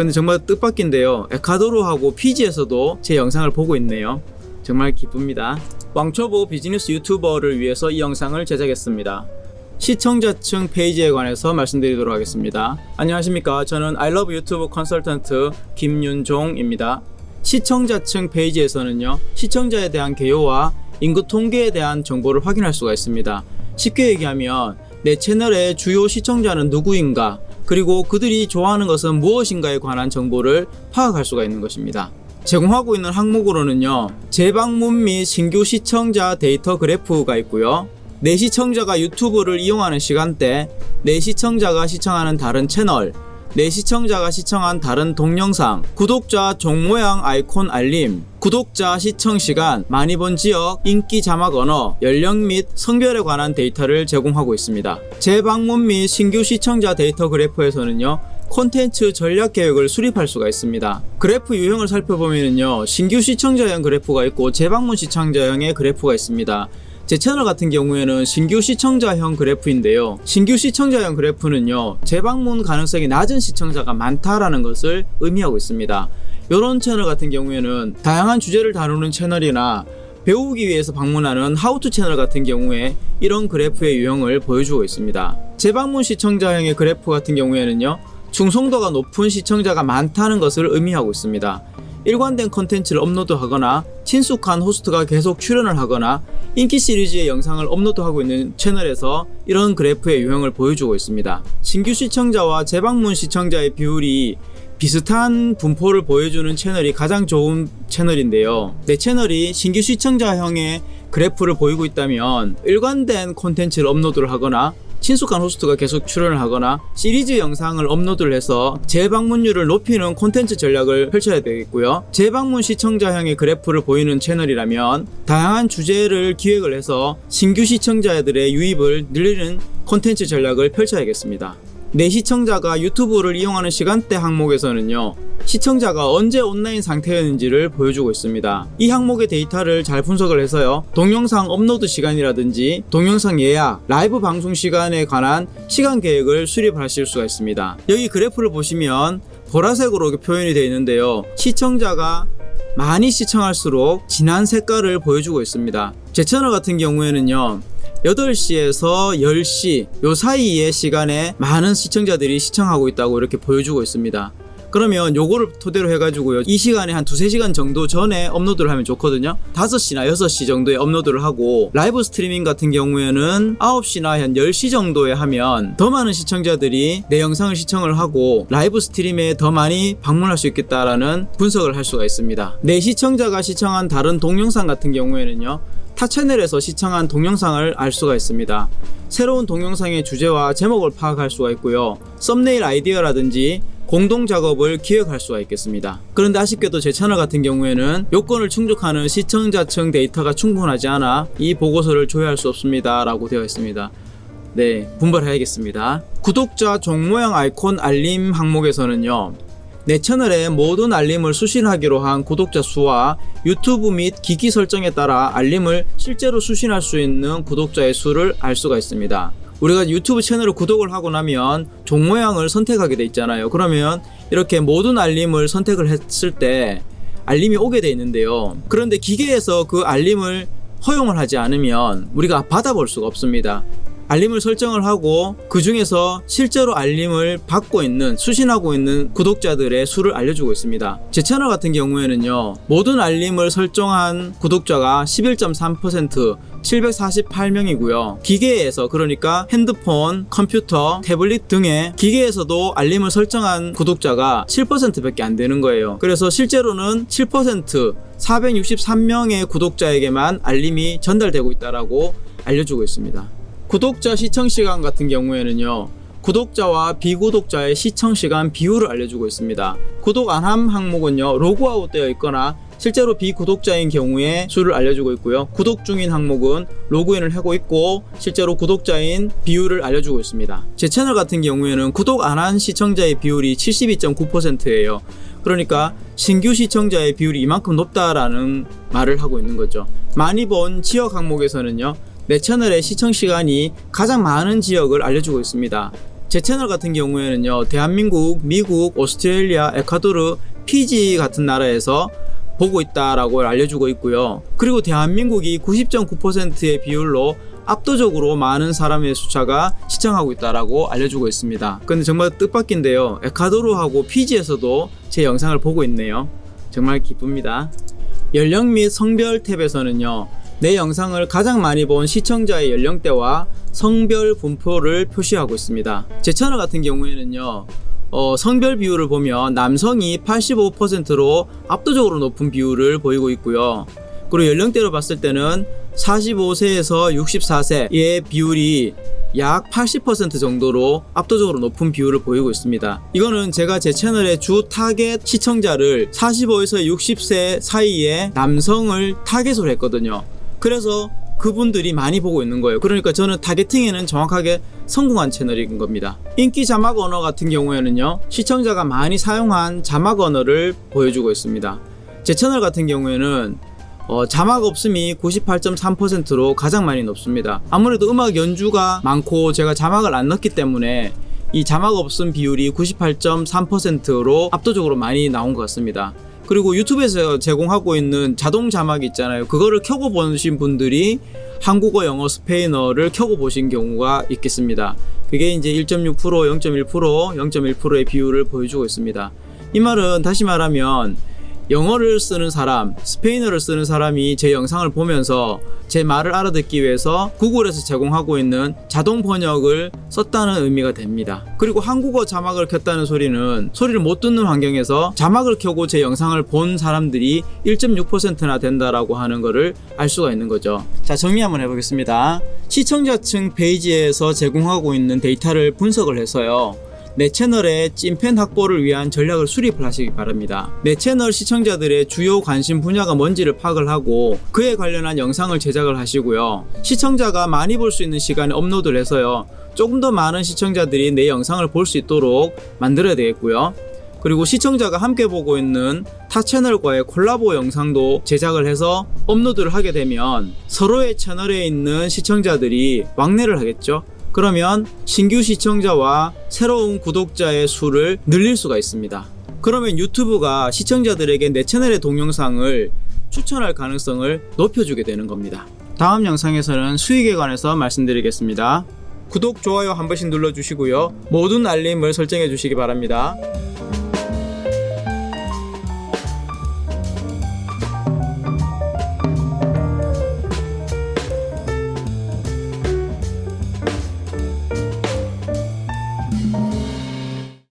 근데 정말 뜻밖인데요. 에콰도르하고 피지에서도 제 영상을 보고 있네요. 정말 기쁩니다. 왕초보 비즈니스 유튜버를 위해서 이 영상을 제작했습니다. 시청자층 페이지에 관해서 말씀드리도록 하겠습니다. 안녕하십니까. 저는 아이러브 유튜브 컨설턴트 김윤종입니다. 시청자층 페이지에서는요 시청자에 대한 개요와 인구 통계에 대한 정보를 확인할 수가 있습니다. 쉽게 얘기하면 내 채널의 주요 시청자는 누구인가 그리고 그들이 좋아하는 것은 무엇인가에 관한 정보를 파악할 수가 있는 것입니다. 제공하고 있는 항목으로는요 재방문 및 신규 시청자 데이터 그래프가 있고요 내 시청자가 유튜브를 이용하는 시간대 내 시청자가 시청하는 다른 채널 내 시청자가 시청한 다른 동영상, 구독자 종 모양 아이콘 알림, 구독자 시청 시간, 많이 본 지역, 인기 자막 언어, 연령 및 성별에 관한 데이터를 제공하고 있습니다. 재방문 및 신규 시청자 데이터 그래프에서는요. 콘텐츠 전략 계획을 수립할 수가 있습니다. 그래프 유형을 살펴보면요. 신규 시청자형 그래프가 있고 재방문 시청자형의 그래프가 있습니다. 제 채널 같은 경우에는 신규 시청자형 그래프인데요. 신규 시청자형 그래프는요 재방문 가능성이 낮은 시청자가 많다라는 것을 의미하고 있습니다. 이런 채널 같은 경우에는 다양한 주제를 다루는 채널이나 배우기 위해서 방문하는 how-to 채널 같은 경우에 이런 그래프의 유형을 보여주고 있습니다. 재방문 시청자형의 그래프 같은 경우에는요 충성도가 높은 시청자가 많다는 것을 의미하고 있습니다 일관된 컨텐츠를 업로드하거나 친숙한 호스트가 계속 출연을 하거나 인기 시리즈의 영상을 업로드하고 있는 채널에서 이런 그래프의 유형을 보여주고 있습니다. 신규 시청자와 재방문 시청자의 비율이 비슷한 분포를 보여주는 채널이 가장 좋은 채널인데요. 내 채널이 신규 시청자형의 그래프를 보이고 있다면 일관된 콘텐츠를 업로드를 하거나 친숙한 호스트가 계속 출연을 하거나 시리즈 영상을 업로드를 해서 재방문율을 높이는 콘텐츠 전략을 펼쳐야 되겠고요. 재방문 시청자형의 그래프를 보이는 채널이라면 다양한 주제를 기획을 해서 신규 시청자들의 유입을 늘리는 콘텐츠 전략을 펼쳐야겠습니다. 내 시청자가 유튜브를 이용하는 시간대 항목에서는요 시청자가 언제 온라인 상태였는지를 보여주고 있습니다. 이 항목의 데이터를 잘 분석을 해서요. 동영상 업로드 시간이라든지 동영상 예약 라이브 방송 시간에 관한 시간 계획을 수립하실 수가 있습니다. 여기 그래프를 보시면 보라색으로 표현이 되어 있는데요. 시청자가 많이 시청할수록 진한 색깔을 보여주고 있습니다. 제 채널 같은 경우에는요 8시에서 10시 요 사이의 시간에 많은 시청자들이 시청하고 있다고 이렇게 보여주고 있습니다 그러면 요거를 토대로 해가지고요. 이 시간에 한 두세 시간 정도 전에 업로드를 하면 좋거든요. 5시나 6시 정도에 업로드를 하고 라이브 스트리밍 같은 경우에는 9시나 한 10시 정도에 하면 더 많은 시청자들이 내 영상을 시청을 하고 live stream에 더 많이 방문할 수 있겠다라는 분석을 할 수가 있습니다. 내 시청자가 시청한 다른 동영상 같은 경우에는요 타 채널에서 시청한 동영상을 알 수가 있습니다. 새로운 동영상의 주제와 제목을 파악할 수가 있고요. 썸네일 아이디어라든지 공동 작업을 기획할 수가 있겠습니다. 그런데 아쉽게도 제 채널 같은 경우에는 요건을 충족하는 시청자층 데이터가 충분하지 않아 이 보고서를 조회할 수 없습니다 라고 되어 있습니다. 네 분발해야겠습니다. 구독자 종 모양 아이콘 알림 항목에서는요 내 채널에 모든 알림을 수신하기로 한 구독자 수와 유튜브 및 기기 설정에 따라 알림을 실제로 수신할 수 있는 구독자의 수를 알 수가 있습니다. 우리가 유튜브 채널을 구독을 하고 나면 종 모양을 선택하게 돼 있잖아요. 그러면 이렇게 모든 알림을 선택을 했을 때 알림이 오게 돼 있는데요. 그런데 기계에서 그 알림을 허용을 하지 않으면 우리가 받아볼 수가 없습니다 알림을 설정을 하고 그 중에서 실제로 알림을 받고 있는 수신하고 있는 구독자들의 수를 알려주고 있습니다. 제 채널 같은 경우에는요 모든 알림을 설정한 구독자가 11.3% 748명이고요. 기계에서 그러니까 핸드폰, 컴퓨터, 태블릿 등의 기계에서도 알림을 설정한 구독자가 7% 밖에 안 되는 거예요. 그래서 실제로는 7% 463명의 구독자에게만 알림이 전달되고 있다라고 알려주고 있습니다 구독자 시청시간 같은 경우에는요 구독자와 비구독자의 시청시간 비율을 알려주고 있습니다. 구독 안 함 항목은요 로그아웃 되어 있거나 실제로 비구독자인 경우에 수를 알려주고 있고요. 구독 중인 항목은 로그인을 하고 있고 실제로 구독자인 비율을 알려주고 있습니다. 제 채널 같은 경우에는 구독 안 한 시청자의 비율이 72.9%예요. 그러니까 신규 시청자의 비율이 이만큼 높다라는 말을 하고 있는 거죠. 많이 본 지역 항목에서는요 내 채널의 시청시간이 가장 많은 지역을 알려주고 있습니다 제 채널 같은 경우에는요, 대한민국, 미국, 오스트레일리아, 에콰도르, 피지 같은 나라에서 보고 있다라고 알려주고 있고요. 그리고 대한민국이 90.9%의 비율로 압도적으로 많은 사람의 숫자가 시청하고 있다라고 알려주고 있습니다. 근데 정말 뜻밖인데요. 에콰도르하고 피지에서도 제 영상을 보고 있네요. 정말 기쁩니다. 연령 및 성별 탭에서는요. 내 영상을 가장 많이 본 시청자의 연령대와 성별 분포를 표시하고 있습니다. 제 채널 같은 경우에는요. 어, 성별 비율을 보면 남성이 85%로 압도적으로 높은 비율을 보이고 있고요. 그리고 연령대로 봤을 때는 45세에서 64세의 비율이 약 80% 정도로 압도적으로 높은 비율을 보이고 있습니다. 이거는 제가 제 채널의 주 타겟 시청자를 45에서 60세 사이의 남성을 타겟으로 했거든요. 그래서 그분들이 많이 보고 있는 거예요. 그러니까 저는 타겟팅에는 정확하게 성공한 채널인 겁니다. 인기 자막 언어 같은 경우에는요, 시청자가 많이 사용한 자막 언어를 보여주고 있습니다. 제 채널 같은 경우에는 어, 자막 없음이 98.3%로 가장 많이 높습니다. 아무래도 음악 연주가 많고 제가 자막을 안 넣기 때문에 이 자막 없음 비율이 98.3%로 압도적으로 많이 나온 것 같습니다. 그리고 유튜브에서 제공하고 있는 자동 자막 있잖아요. 그거를 켜고 보신 분들이 한국어, 영어, 스페인어를 켜고 보신 경우가 있겠습니다. 그게 이제 1.6%, 0.1%, 0.1%의 비율을 보여주고 있습니다. 이 말은 다시 말하면 영어를 쓰는 사람, 스페인어를 쓰는 사람이 제 영상을 보면서 제 말을 알아듣기 위해서 구글에서 제공하고 있는 자동 번역을 썼다는 의미가 됩니다. 그리고 한국어 자막을 켰다는 소리는 소리를 못 듣는 환경에서 자막을 켜고 제 영상을 본 사람들이 1.6%나 된다라고 하는 것을 알 수가 있는 거죠. 자, 정리 한번 해보겠습니다. 시청자층 페이지에서 제공하고 있는 데이터를 분석을 해서요. 내 채널의 찐팬 확보를 위한 전략을 수립을 하시기 바랍니다. 내 채널 시청자들의 주요 관심 분야가 뭔지를 파악을 하고 그에 관련한 영상을 제작을 하시고요. 시청자가 많이 볼 수 있는 시간에 업로드를 해서요. 조금 더 많은 시청자들이 내 영상을 볼 수 있도록 만들어야 되겠고요. 그리고 시청자가 함께 보고 있는 타 채널과의 콜라보 영상도 제작을 해서 업로드를 하게 되면 서로의 채널에 있는 시청자들이 왕래를 하겠죠. 그러면 신규 시청자와 새로운 구독자의 수를 늘릴 수가 있습니다. 그러면 유튜브가 시청자들에게 내 채널의 동영상을 추천할 가능성을 높여주게 되는 겁니다. 다음 영상에서는 수익에 관해서 말씀드리겠습니다. 구독, 좋아요 한 번씩 눌러주시고요. 모든 알림을 설정해 주시기 바랍니다.